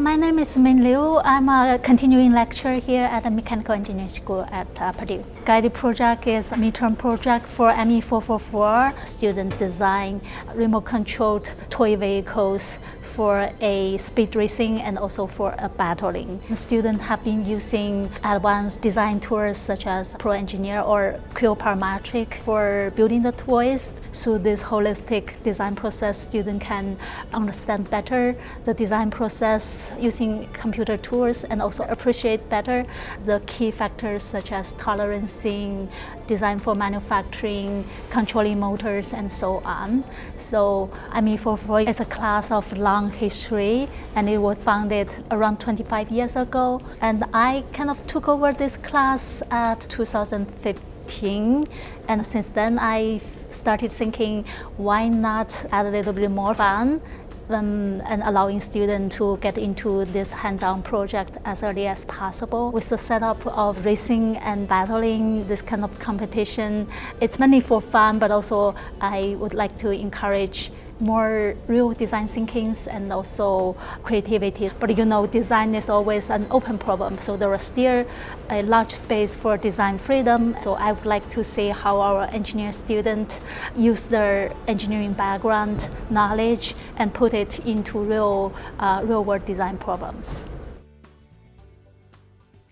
My name is Min Liu. I'm a continuing lecturer here at the Mechanical Engineering School at uh, Purdue. Guided project is a midterm project for ME444. Student design remote controlled toy vehicles for a speed racing and also for a battling. The students have been using advanced design tools such as Pro Engineer or Creo Parametric for building the toys. Through this holistic design process, students can understand better the design process using computer tools and also appreciate better the key factors such as tolerancing, design for manufacturing, controlling motors, and so on. So I ME444 is a class of long history and it was founded around 25 years ago. And I kind of took over this class at 2015 and since then I started thinking why not add a little bit more fun um, and allowing students to get into this hands-on project as early as possible. With the setup of racing and battling, this kind of competition, it's mainly for fun, but also I would like to encourage more real design thinkings and also creativity. But you know, design is always an open problem, so there is still a large space for design freedom. So I would like to see how our engineer students use their engineering background, knowledge, and put it into real, uh, real world design problems.